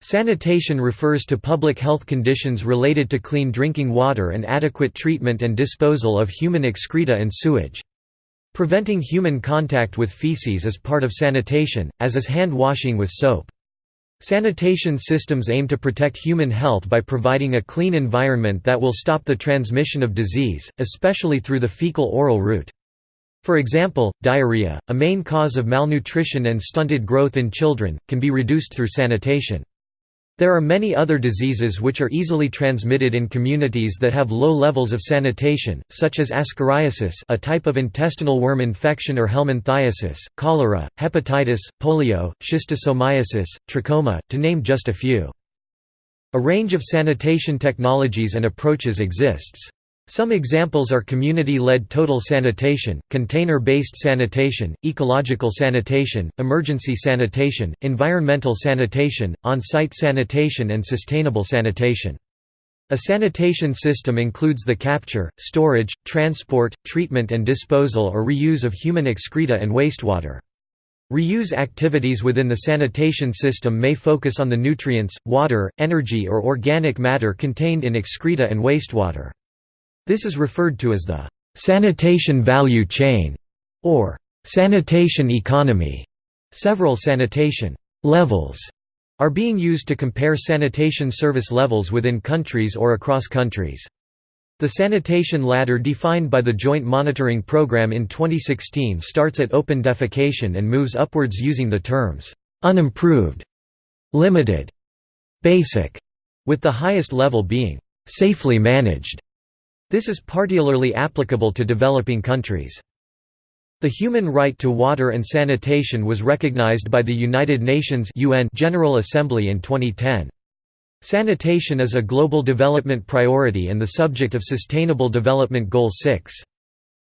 Sanitation refers to public health conditions related to clean drinking water and adequate treatment and disposal of human excreta and sewage. Preventing human contact with feces is part of sanitation, as is hand washing with soap. Sanitation systems aim to protect human health by providing a clean environment that will stop the transmission of disease, especially through the fecal-oral route. For example, diarrhea, a main cause of malnutrition and stunted growth in children, can be reduced through sanitation. There are many other diseases which are easily transmitted in communities that have low levels of sanitation, such as ascariasis a type of intestinal worm infection or helminthiasis, cholera, hepatitis, polio, schistosomiasis, trachoma, to name just a few. A range of sanitation technologies and approaches exists. Some examples are community-led total sanitation, container-based sanitation, ecological sanitation, emergency sanitation, environmental sanitation, on-site sanitation and sustainable sanitation. A sanitation system includes the capture, storage, transport, treatment and disposal or reuse of human excreta and wastewater. Reuse activities within the sanitation system may focus on the nutrients, water, energy or organic matter contained in excreta and wastewater. This is referred to as the sanitation value chain or sanitation economy. Several sanitation levels are being used to compare sanitation service levels within countries or across countries. The sanitation ladder defined by the Joint Monitoring Program in 2016 starts at open defecation and moves upwards using the terms unimproved, limited, basic, with the highest level being safely managed. This is particularly applicable to developing countries. The human right to water and sanitation was recognized by the United Nations UN General Assembly in 2010. Sanitation is a global development priority and the subject of Sustainable Development Goal 6.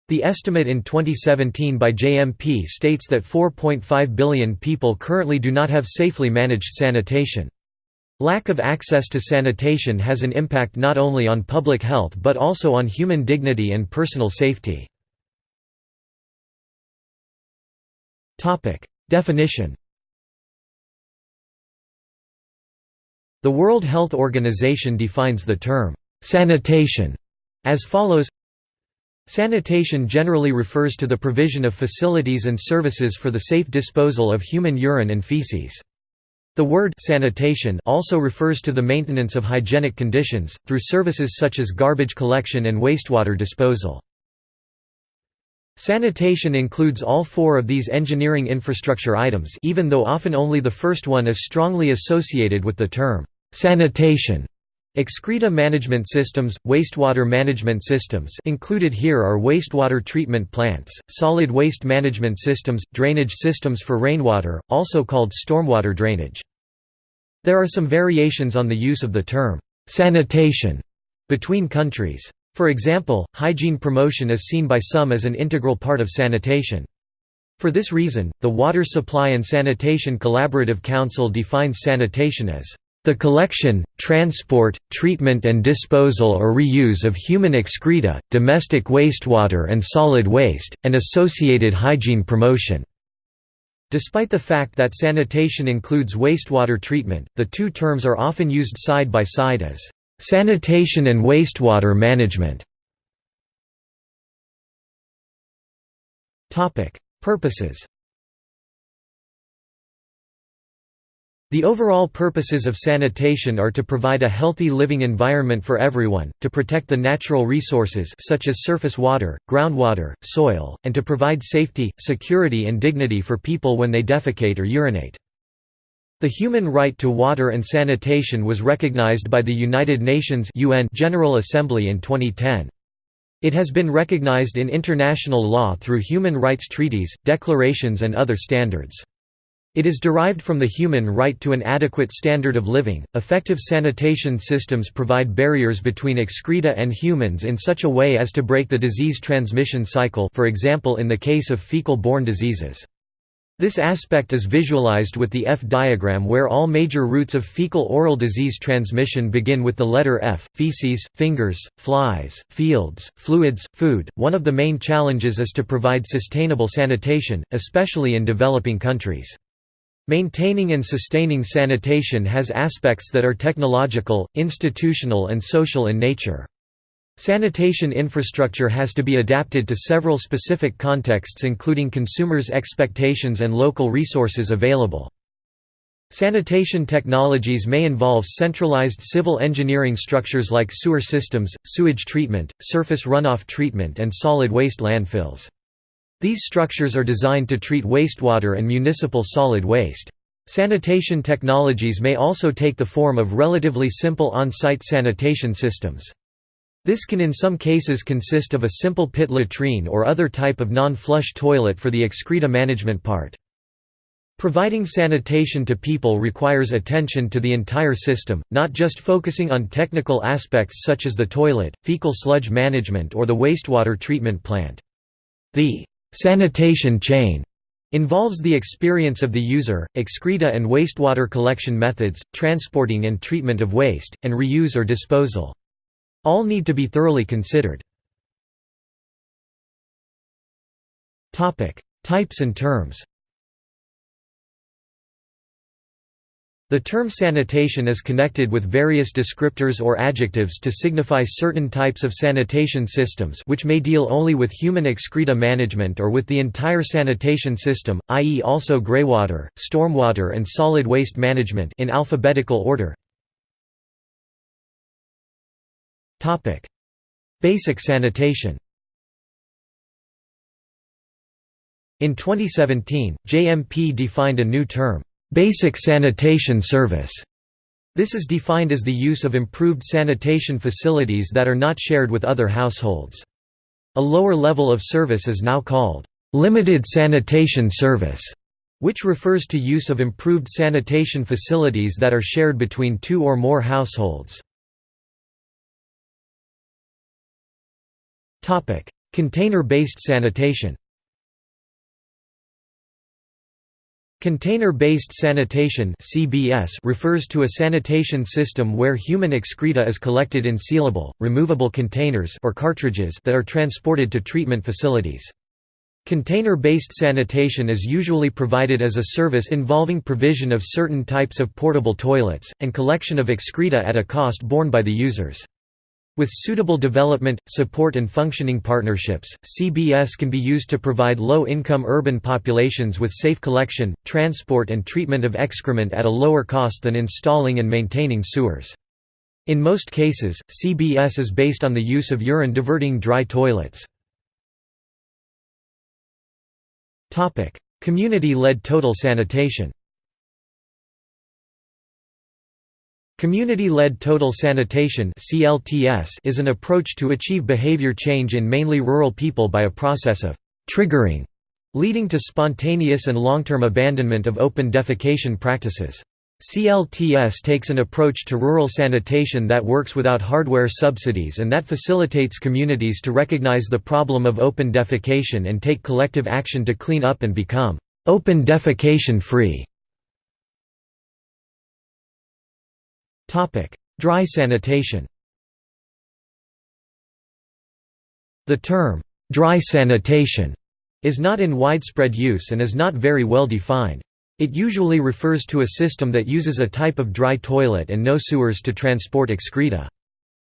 The estimate in 2017 by JMP states that 4.5 billion people currently do not have safely managed sanitation. Lack of access to sanitation has an impact not only on public health but also on human dignity and personal safety. Definition The World Health Organization defines the term, "...sanitation", as follows Sanitation generally refers to the provision of facilities and services for the safe disposal of human urine and feces. The word sanitation also refers to the maintenance of hygienic conditions, through services such as garbage collection and wastewater disposal. Sanitation includes all four of these engineering infrastructure items even though often only the first one is strongly associated with the term, sanitation. Excreta management systems, wastewater management systems included here are wastewater treatment plants, solid waste management systems, drainage systems for rainwater, also called stormwater drainage. There are some variations on the use of the term, "'sanitation' between countries. For example, hygiene promotion is seen by some as an integral part of sanitation. For this reason, the Water Supply and Sanitation Collaborative Council defines sanitation as the collection, transport, treatment and disposal or reuse of human excreta, domestic wastewater and solid waste, and associated hygiene promotion. Despite the fact that sanitation includes wastewater treatment, the two terms are often used side by side as sanitation and wastewater management. Purposes The overall purposes of sanitation are to provide a healthy living environment for everyone, to protect the natural resources such as surface water, groundwater, soil, and to provide safety, security and dignity for people when they defecate or urinate. The human right to water and sanitation was recognized by the United Nations UN General Assembly in 2010. It has been recognized in international law through human rights treaties, declarations and other standards. It is derived from the human right to an adequate standard of living. Effective sanitation systems provide barriers between excreta and humans in such a way as to break the disease transmission cycle, for example in the case of fecal-borne diseases. This aspect is visualized with the F diagram where all major routes of fecal-oral disease transmission begin with the letter F: feces, fingers, flies, fields, fluids, food. One of the main challenges is to provide sustainable sanitation, especially in developing countries. Maintaining and sustaining sanitation has aspects that are technological, institutional and social in nature. Sanitation infrastructure has to be adapted to several specific contexts including consumers' expectations and local resources available. Sanitation technologies may involve centralized civil engineering structures like sewer systems, sewage treatment, surface runoff treatment and solid waste landfills. These structures are designed to treat wastewater and municipal solid waste. Sanitation technologies may also take the form of relatively simple on-site sanitation systems. This can in some cases consist of a simple pit latrine or other type of non-flush toilet for the excreta management part. Providing sanitation to people requires attention to the entire system, not just focusing on technical aspects such as the toilet, fecal sludge management or the wastewater treatment plant. The «sanitation chain» involves the experience of the user, excreta and wastewater collection methods, transporting and treatment of waste, and reuse or disposal. All need to be thoroughly considered. Types and terms The term sanitation is connected with various descriptors or adjectives to signify certain types of sanitation systems which may deal only with human excreta management or with the entire sanitation system, i.e. also greywater, stormwater and solid waste management in alphabetical order. Basic sanitation In 2017, JMP defined a new term, Basic sanitation service. This is defined as the use of improved sanitation facilities that are not shared with other households. A lower level of service is now called limited sanitation service, which refers to use of improved sanitation facilities that are shared between two or more households. Container-based sanitation Container-based sanitation (CBS) refers to a sanitation system where human excreta is collected in sealable, removable containers or cartridges that are transported to treatment facilities. Container-based sanitation is usually provided as a service involving provision of certain types of portable toilets, and collection of excreta at a cost borne by the users. With suitable development, support and functioning partnerships, CBS can be used to provide low-income urban populations with safe collection, transport and treatment of excrement at a lower cost than installing and maintaining sewers. In most cases, CBS is based on the use of urine-diverting dry toilets. Community-led total sanitation Community-led total sanitation is an approach to achieve behavior change in mainly rural people by a process of «triggering» leading to spontaneous and long-term abandonment of open defecation practices. CLTS takes an approach to rural sanitation that works without hardware subsidies and that facilitates communities to recognize the problem of open defecation and take collective action to clean up and become «open defecation free». Dry sanitation The term, dry sanitation, is not in widespread use and is not very well defined. It usually refers to a system that uses a type of dry toilet and no sewers to transport excreta.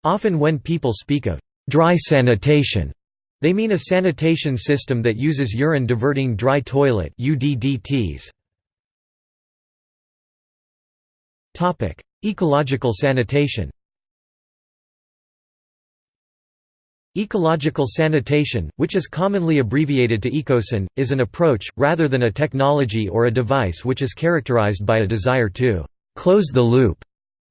Often when people speak of dry sanitation, they mean a sanitation system that uses urine diverting dry toilet UDDTs. Ecological sanitation Ecological sanitation, which is commonly abbreviated to ECOSAN, is an approach, rather than a technology or a device which is characterized by a desire to «close the loop»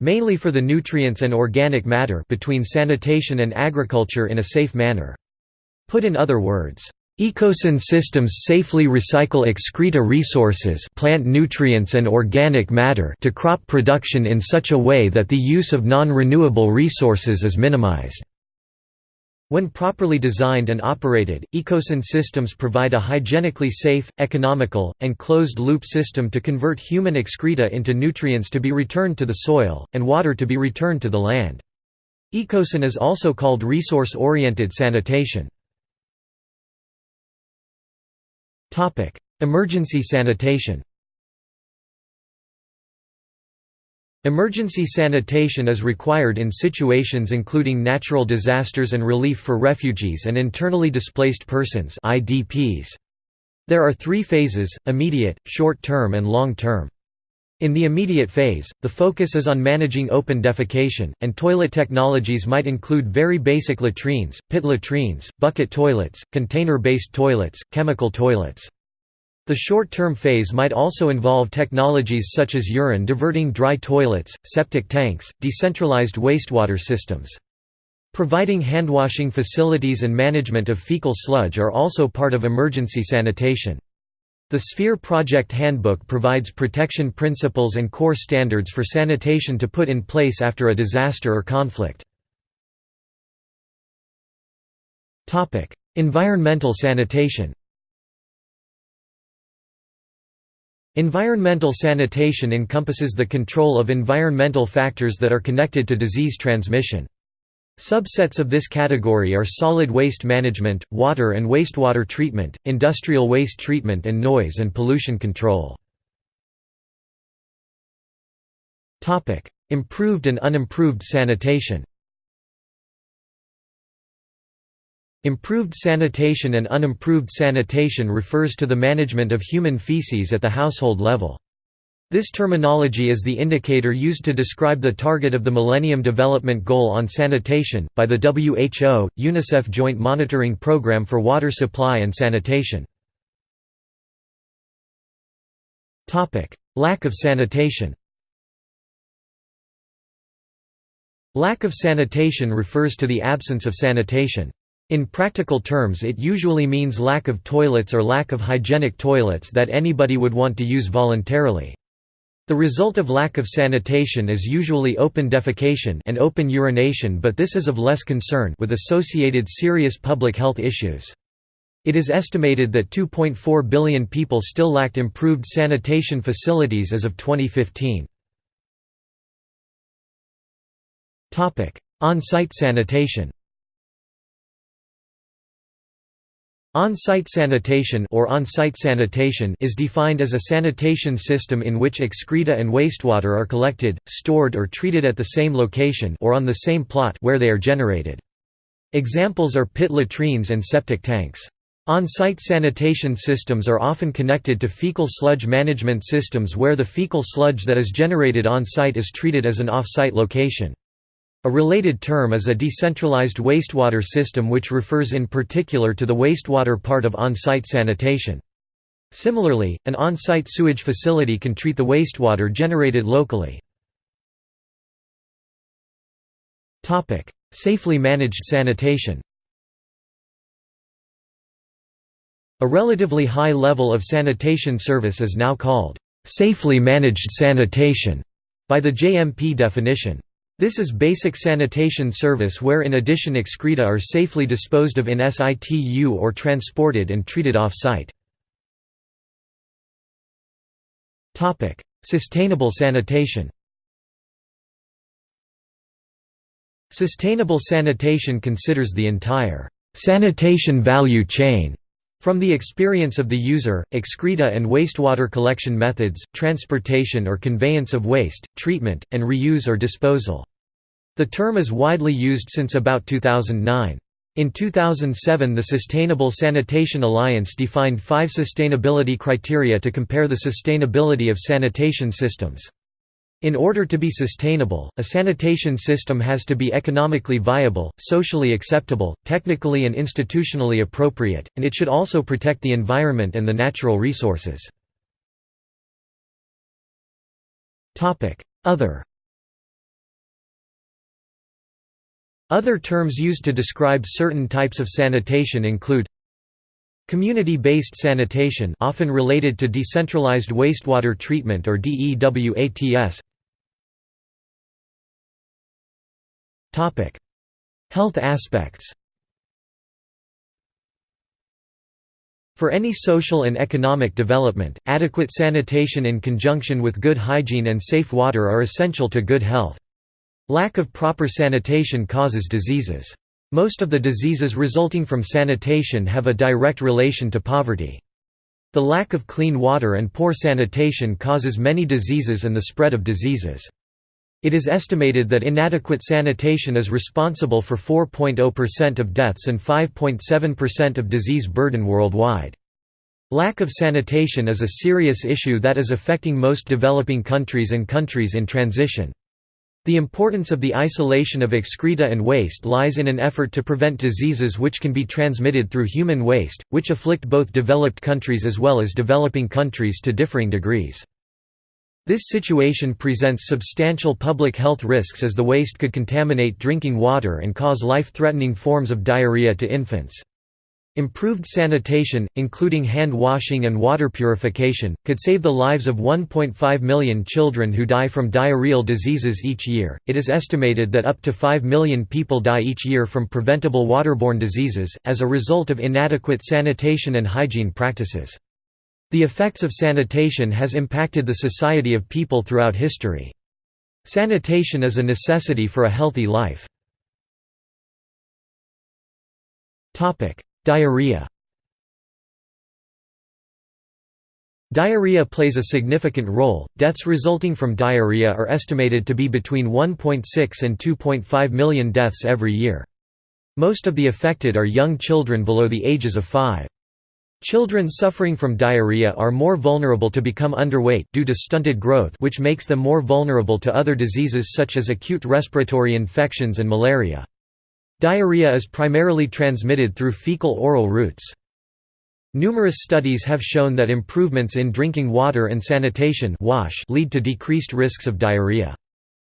mainly for the nutrients and organic matter between sanitation and agriculture in a safe manner. Put in other words, Ecosan systems safely recycle excreta resources plant nutrients and organic matter to crop production in such a way that the use of non-renewable resources is minimized. When properly designed and operated, Ecosan systems provide a hygienically safe, economical, and closed-loop system to convert human excreta into nutrients to be returned to the soil, and water to be returned to the land. Ecosan is also called resource-oriented sanitation. Emergency sanitation Emergency sanitation is required in situations including natural disasters and relief for refugees and internally displaced persons There are three phases, immediate, short-term and long-term. In the immediate phase, the focus is on managing open defecation, and toilet technologies might include very basic latrines, pit latrines, bucket toilets, container-based toilets, chemical toilets. The short-term phase might also involve technologies such as urine diverting dry toilets, septic tanks, decentralized wastewater systems. Providing handwashing facilities and management of fecal sludge are also part of emergency sanitation. The Sphere Project Handbook provides protection principles and core standards for sanitation to put in place after a disaster or conflict. Environmental sanitation Environmental sanitation encompasses the control of environmental factors that are connected to disease transmission. Subsets of this category are solid waste management, water and wastewater treatment, industrial waste treatment and noise and pollution control. Improved and unimproved sanitation Improved sanitation and unimproved sanitation refers to the management of human feces at the household level. This terminology is the indicator used to describe the target of the Millennium Development Goal on sanitation, by the WHO, UNICEF Joint Monitoring Programme for Water Supply and Sanitation. Lack of sanitation Lack of sanitation refers to the absence of sanitation. In practical terms it usually means lack of toilets or lack of hygienic toilets that anybody would want to use voluntarily. The result of lack of sanitation is usually open defecation and open urination but this is of less concern with associated serious public health issues. It is estimated that 2.4 billion people still lacked improved sanitation facilities as of 2015. On-site sanitation On-site sanitation or on-site sanitation is defined as a sanitation system in which excreta and wastewater are collected, stored or treated at the same location or on the same plot where they are generated. Examples are pit latrines and septic tanks. On-site sanitation systems are often connected to fecal sludge management systems where the fecal sludge that is generated on-site is treated as an off-site location. A related term is a decentralized wastewater system which refers in particular to the wastewater part of on-site sanitation. Similarly, an on-site sewage facility can treat the wastewater generated locally. Safely managed sanitation A relatively high level of sanitation service is now called safely managed sanitation by the JMP definition. This is basic sanitation service where in addition excreta are safely disposed of in situ or transported and treated off-site. Sustainable sanitation Sustainable sanitation considers the entire sanitation value chain from the experience of the user, excreta and wastewater collection methods, transportation or conveyance of waste, treatment, and reuse or disposal. The term is widely used since about 2009. In 2007 the Sustainable Sanitation Alliance defined five sustainability criteria to compare the sustainability of sanitation systems. In order to be sustainable, a sanitation system has to be economically viable, socially acceptable, technically and institutionally appropriate, and it should also protect the environment and the natural resources. Other Other terms used to describe certain types of sanitation include Community-based sanitation often related to decentralized wastewater treatment or DEWATS Health aspects For any social and economic development, adequate sanitation in conjunction with good hygiene and safe water are essential to good health. Lack of proper sanitation causes diseases. Most of the diseases resulting from sanitation have a direct relation to poverty. The lack of clean water and poor sanitation causes many diseases and the spread of diseases. It is estimated that inadequate sanitation is responsible for 4.0% of deaths and 5.7% of disease burden worldwide. Lack of sanitation is a serious issue that is affecting most developing countries and countries in transition. The importance of the isolation of excreta and waste lies in an effort to prevent diseases which can be transmitted through human waste, which afflict both developed countries as well as developing countries to differing degrees. This situation presents substantial public health risks as the waste could contaminate drinking water and cause life-threatening forms of diarrhea to infants. Improved sanitation, including hand washing and water purification, could save the lives of 1.5 million children who die from diarrheal diseases each year. It is estimated that up to 5 million people die each year from preventable waterborne diseases, as a result of inadequate sanitation and hygiene practices. The effects of sanitation has impacted the society of people throughout history. Sanitation is a necessity for a healthy life. Diarrhea Diarrhea plays a significant role. Deaths resulting from diarrhea are estimated to be between 1.6 and 2.5 million deaths every year. Most of the affected are young children below the ages of 5. Children suffering from diarrhea are more vulnerable to become underweight due to stunted growth which makes them more vulnerable to other diseases such as acute respiratory infections and malaria. Diarrhea is primarily transmitted through fecal-oral routes. Numerous studies have shown that improvements in drinking water and sanitation wash lead to decreased risks of diarrhea.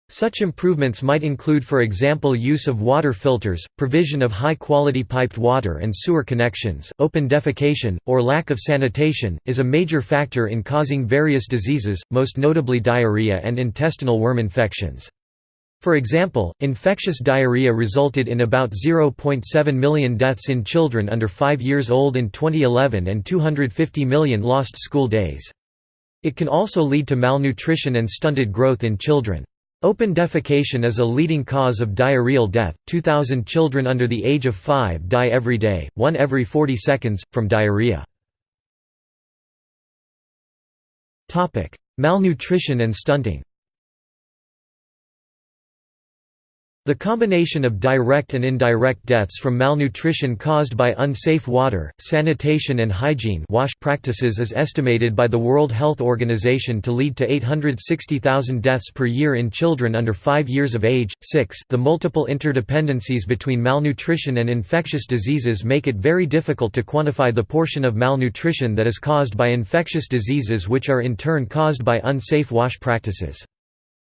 Such improvements might include for example use of water filters, provision of high-quality piped water and sewer connections, open defecation, or lack of sanitation, is a major factor in causing various diseases, most notably diarrhea and intestinal worm infections. For example, infectious diarrhea resulted in about 0.7 million deaths in children under 5 years old in 2011 and 250 million lost school days. It can also lead to malnutrition and stunted growth in children. Open defecation is a leading cause of diarrheal death. 2,000 children under the age of 5 die every day, one every 40 seconds, from diarrhea. Malnutrition and stunting The combination of direct and indirect deaths from malnutrition caused by unsafe water, sanitation and hygiene wash practices is estimated by the World Health Organization to lead to 860,000 deaths per year in children under 5 years of age. 6 The multiple interdependencies between malnutrition and infectious diseases make it very difficult to quantify the portion of malnutrition that is caused by infectious diseases which are in turn caused by unsafe wash practices.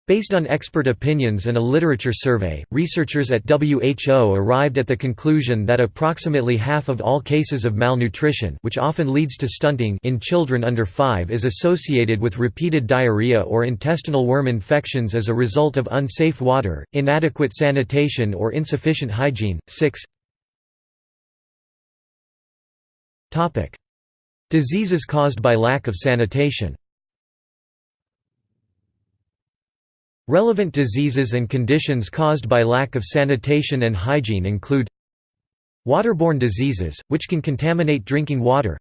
Based on expert opinions and a literature survey, researchers at WHO arrived at the conclusion that approximately half of all cases of malnutrition which often leads to stunting in children under 5 is associated with repeated diarrhea or intestinal worm infections as a result of unsafe water, inadequate sanitation or insufficient hygiene. 6 Diseases caused by lack of sanitation Relevant diseases and conditions caused by lack of sanitation and hygiene include Waterborne diseases, which can contaminate drinking water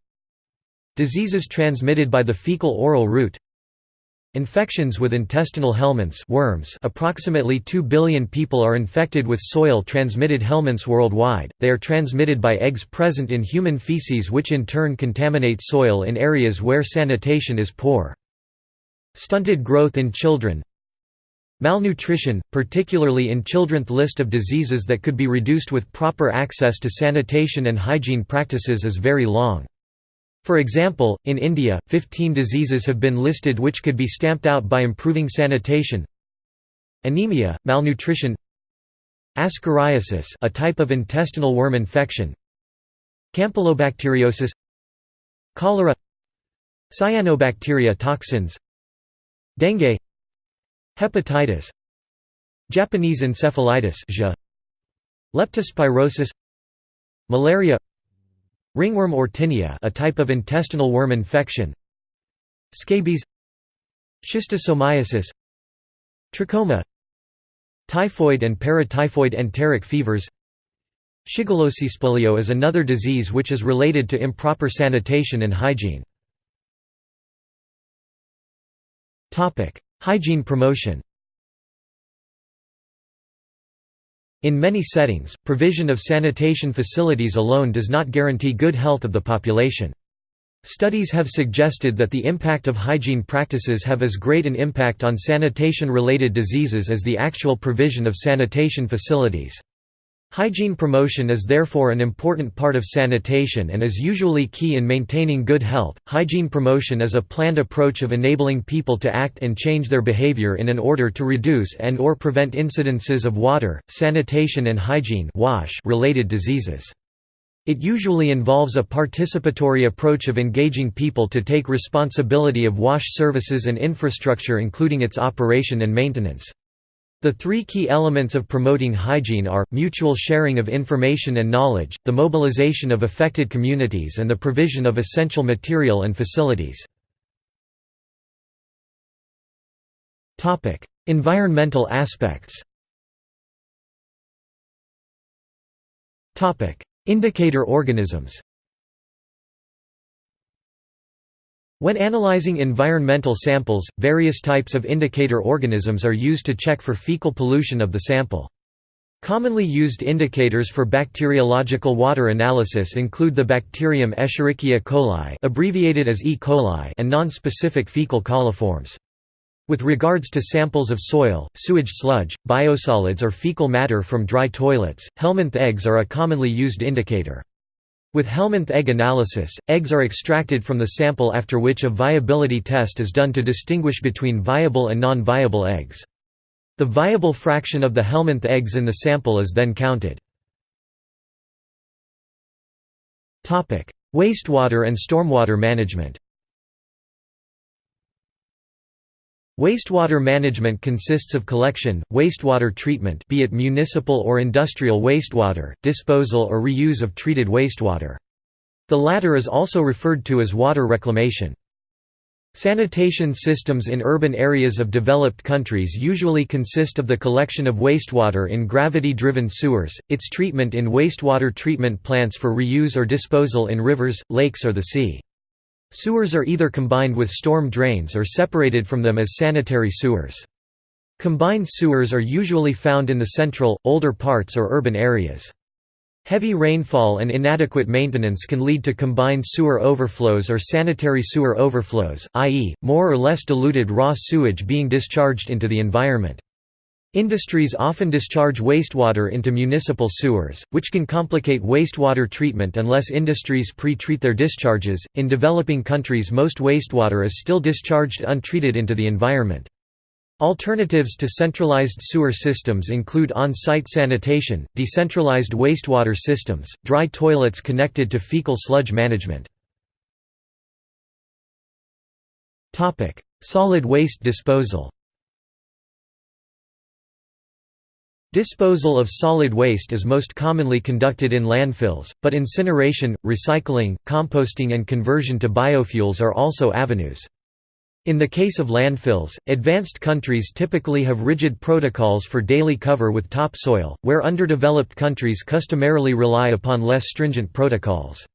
Diseases transmitted by the fecal-oral route Infections with intestinal helminths worms approximately 2 billion people are infected with soil-transmitted helminths worldwide, they are transmitted by eggs present in human feces which in turn contaminate soil in areas where sanitation is poor. Stunted growth in children Malnutrition, particularly in children's list of diseases that could be reduced with proper access to sanitation and hygiene practices is very long. For example, in India, 15 diseases have been listed which could be stamped out by improving sanitation. Anemia, malnutrition. Ascariasis a type of intestinal worm infection. Campylobacteriosis. Cholera. Cyanobacteria toxins. Dengue Hepatitis Japanese encephalitis Leptospirosis Malaria Ringworm or tinea a type of intestinal worm infection Scabies Schistosomiasis Trachoma Typhoid and paratyphoid enteric fevers Shigellosis polio is another disease which is related to improper sanitation and hygiene. Hygiene promotion In many settings, provision of sanitation facilities alone does not guarantee good health of the population. Studies have suggested that the impact of hygiene practices have as great an impact on sanitation-related diseases as the actual provision of sanitation facilities. Hygiene promotion is therefore an important part of sanitation and is usually key in maintaining good health. Hygiene promotion is a planned approach of enabling people to act and change their behavior in an order to reduce and or prevent incidences of water, sanitation and hygiene wash related diseases. It usually involves a participatory approach of engaging people to take responsibility of wash services and infrastructure including its operation and maintenance. The three key elements of promoting hygiene are, mutual sharing of information and knowledge, the mobilization of affected communities and the provision of essential material and facilities. environmental aspects Indicator organisms When analyzing environmental samples, various types of indicator organisms are used to check for fecal pollution of the sample. Commonly used indicators for bacteriological water analysis include the bacterium Escherichia coli abbreviated as E. coli and non-specific fecal coliforms. With regards to samples of soil, sewage sludge, biosolids or fecal matter from dry toilets, Helminth eggs are a commonly used indicator. With Helminth egg analysis, eggs are extracted from the sample after which a viability test is done to distinguish between viable and non-viable eggs. The viable fraction of the Helminth eggs in the sample is then counted. Wastewater and stormwater management Wastewater management consists of collection, wastewater treatment be it municipal or industrial wastewater, disposal or reuse of treated wastewater. The latter is also referred to as water reclamation. Sanitation systems in urban areas of developed countries usually consist of the collection of wastewater in gravity-driven sewers, its treatment in wastewater treatment plants for reuse or disposal in rivers, lakes or the sea. Sewers are either combined with storm drains or separated from them as sanitary sewers. Combined sewers are usually found in the central, older parts or urban areas. Heavy rainfall and inadequate maintenance can lead to combined sewer overflows or sanitary sewer overflows, i.e., more or less diluted raw sewage being discharged into the environment. Industries often discharge wastewater into municipal sewers, which can complicate wastewater treatment unless industries pre-treat their discharges. In developing countries, most wastewater is still discharged untreated into the environment. Alternatives to centralized sewer systems include on-site sanitation, decentralized wastewater systems, dry toilets connected to fecal sludge management. Solid waste disposal Disposal of solid waste is most commonly conducted in landfills, but incineration, recycling, composting and conversion to biofuels are also avenues. In the case of landfills, advanced countries typically have rigid protocols for daily cover with topsoil, where underdeveloped countries customarily rely upon less stringent protocols.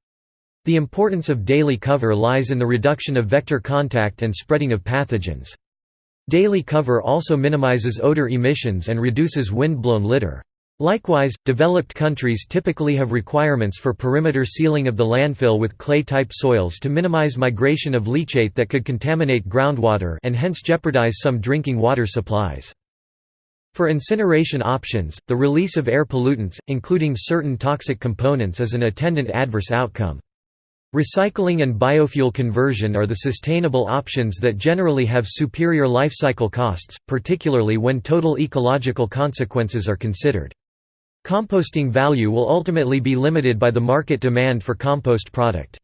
The importance of daily cover lies in the reduction of vector contact and spreading of pathogens. Daily cover also minimizes odor emissions and reduces wind-blown litter. Likewise, developed countries typically have requirements for perimeter sealing of the landfill with clay-type soils to minimize migration of leachate that could contaminate groundwater and hence jeopardize some drinking water supplies. For incineration options, the release of air pollutants, including certain toxic components is an attendant adverse outcome. Recycling and biofuel conversion are the sustainable options that generally have superior lifecycle costs, particularly when total ecological consequences are considered. Composting value will ultimately be limited by the market demand for compost product.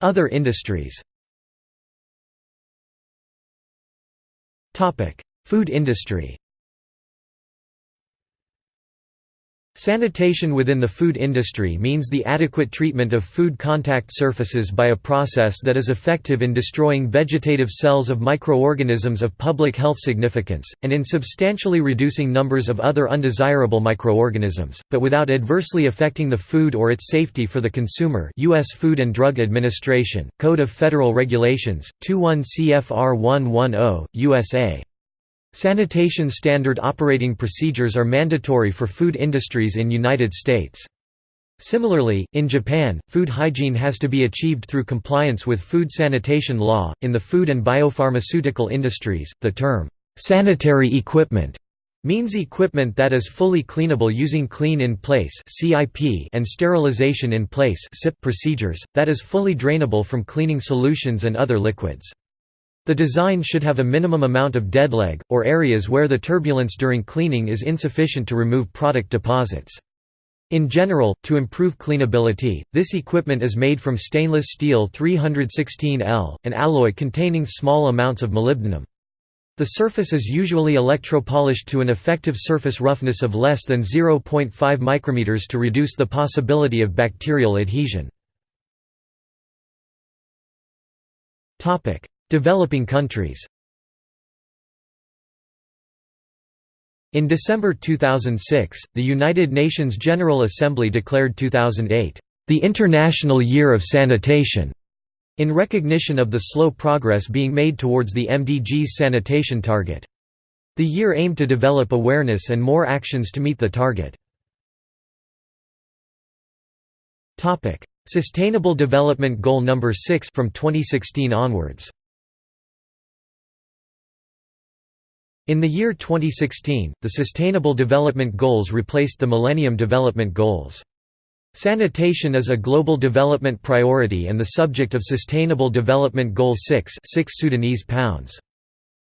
Other industries Food industry Sanitation within the food industry means the adequate treatment of food contact surfaces by a process that is effective in destroying vegetative cells of microorganisms of public health significance, and in substantially reducing numbers of other undesirable microorganisms, but without adversely affecting the food or its safety for the consumer U.S. Food and Drug Administration, Code of Federal Regulations, 21 CFR 110, USA. Sanitation standard operating procedures are mandatory for food industries in United States. Similarly, in Japan, food hygiene has to be achieved through compliance with food sanitation law. In the food and biopharmaceutical industries, the term sanitary equipment means equipment that is fully cleanable using clean in place (CIP) and sterilization in place (SIP) procedures, that is fully drainable from cleaning solutions and other liquids. The design should have a minimum amount of deadleg, or areas where the turbulence during cleaning is insufficient to remove product deposits. In general, to improve cleanability, this equipment is made from stainless steel 316L, an alloy containing small amounts of molybdenum. The surface is usually electropolished to an effective surface roughness of less than 0.5 micrometers to reduce the possibility of bacterial adhesion. Developing countries In December 2006, the United Nations General Assembly declared 2008, "...the International Year of Sanitation", in recognition of the slow progress being made towards the MDG's sanitation target. The year aimed to develop awareness and more actions to meet the target. Sustainable Development Goal No. 6 from 2016 onwards In the year 2016, the Sustainable Development Goals replaced the Millennium Development Goals. Sanitation is a global development priority and the subject of Sustainable Development Goal 6, 6 Sudanese pounds.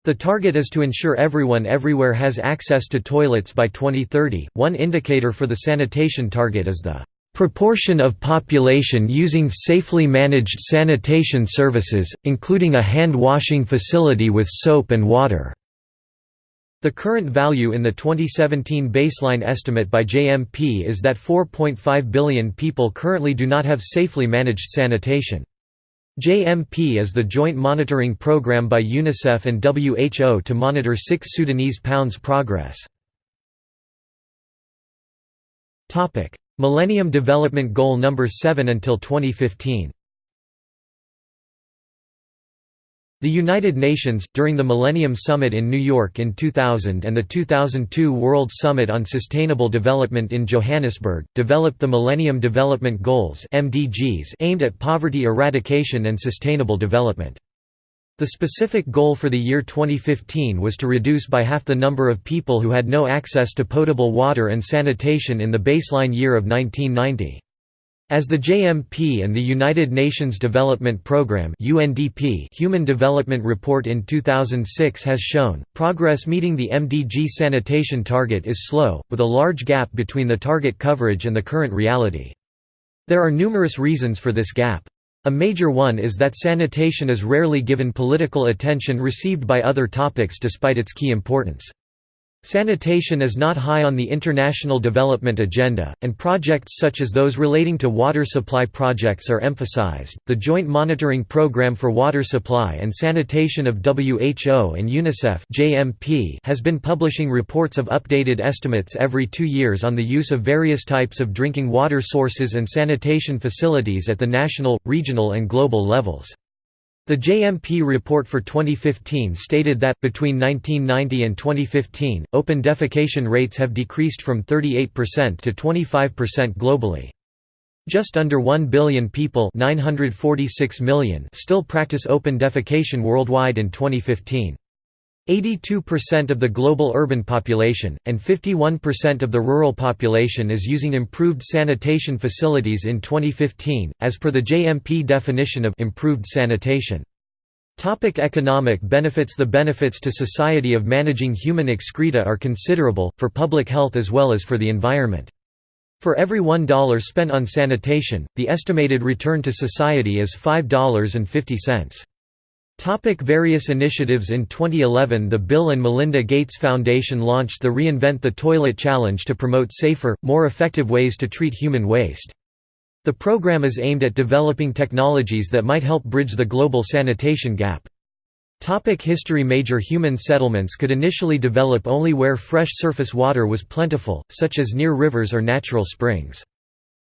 The target is to ensure everyone everywhere has access to toilets by 2030. One indicator for the sanitation target is the proportion of population using safely managed sanitation services, including a hand washing facility with soap and water. The current value in the 2017 baseline estimate by JMP is that 4.5 billion people currently do not have safely managed sanitation. JMP is the joint monitoring program by UNICEF and WHO to monitor 6 Sudanese pounds progress. Millennium Development Goal No. 7 until 2015 The United Nations, during the Millennium Summit in New York in 2000 and the 2002 World Summit on Sustainable Development in Johannesburg, developed the Millennium Development Goals aimed at poverty eradication and sustainable development. The specific goal for the year 2015 was to reduce by half the number of people who had no access to potable water and sanitation in the baseline year of 1990. As the JMP and the United Nations Development Programme (UNDP) Human Development Report in 2006 has shown, progress meeting the MDG sanitation target is slow, with a large gap between the target coverage and the current reality. There are numerous reasons for this gap. A major one is that sanitation is rarely given political attention received by other topics despite its key importance. Sanitation is not high on the international development agenda, and projects such as those relating to water supply projects are emphasized. The Joint Monitoring Program for Water Supply and Sanitation of WHO and UNICEF (JMP) has been publishing reports of updated estimates every 2 years on the use of various types of drinking water sources and sanitation facilities at the national, regional and global levels. The JMP report for 2015 stated that, between 1990 and 2015, open defecation rates have decreased from 38% to 25% globally. Just under 1 billion people 946 million still practice open defecation worldwide in 2015. 82% of the global urban population, and 51% of the rural population is using improved sanitation facilities in 2015, as per the JMP definition of improved sanitation. Topic economic benefits The benefits to society of managing human excreta are considerable, for public health as well as for the environment. For every $1 spent on sanitation, the estimated return to society is $5.50. Topic various initiatives In 2011 the Bill and Melinda Gates Foundation launched the Reinvent the Toilet Challenge to promote safer, more effective ways to treat human waste. The program is aimed at developing technologies that might help bridge the global sanitation gap. Topic history Major human settlements could initially develop only where fresh surface water was plentiful, such as near rivers or natural springs.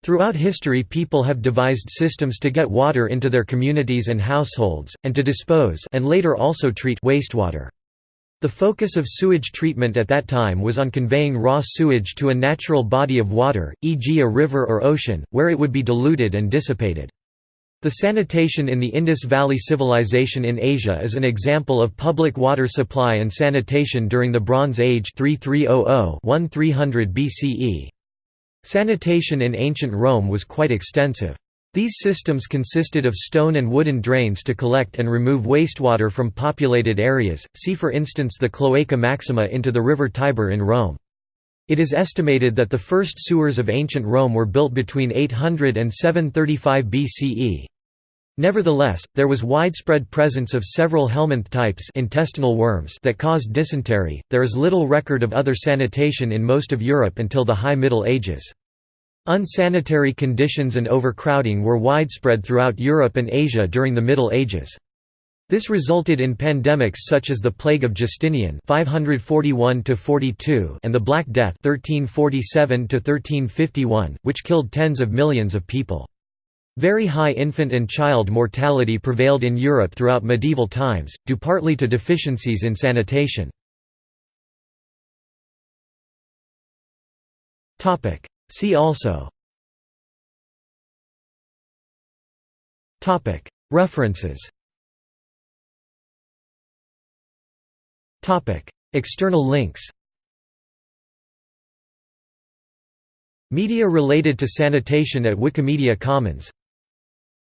Throughout history people have devised systems to get water into their communities and households, and to dispose and later also treat wastewater. The focus of sewage treatment at that time was on conveying raw sewage to a natural body of water, e.g. a river or ocean, where it would be diluted and dissipated. The sanitation in the Indus Valley Civilization in Asia is an example of public water supply and sanitation during the Bronze Age 3300–1300 BCE. Sanitation in ancient Rome was quite extensive. These systems consisted of stone and wooden drains to collect and remove wastewater from populated areas, see for instance the Cloaca Maxima into the river Tiber in Rome. It is estimated that the first sewers of ancient Rome were built between 800 and 735 BCE. Nevertheless, there was widespread presence of several helminth types intestinal worms that caused dysentery. There is little record of other sanitation in most of Europe until the High Middle Ages. Unsanitary conditions and overcrowding were widespread throughout Europe and Asia during the Middle Ages. This resulted in pandemics such as the Plague of Justinian 541 42 and the Black Death 1347 1351, which killed tens of millions of people. Very high infant and child mortality prevailed in Europe throughout medieval times, due partly to deficiencies in sanitation. See also. References. External links. Media related to sanitation at Wikimedia Commons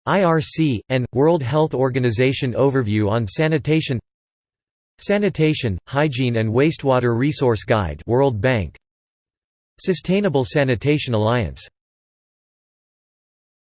IRC, and World Health Organization Overview on Sanitation. Sanitation, Hygiene and Wastewater Resource Guide World Bank. Sustainable Sanitation Alliance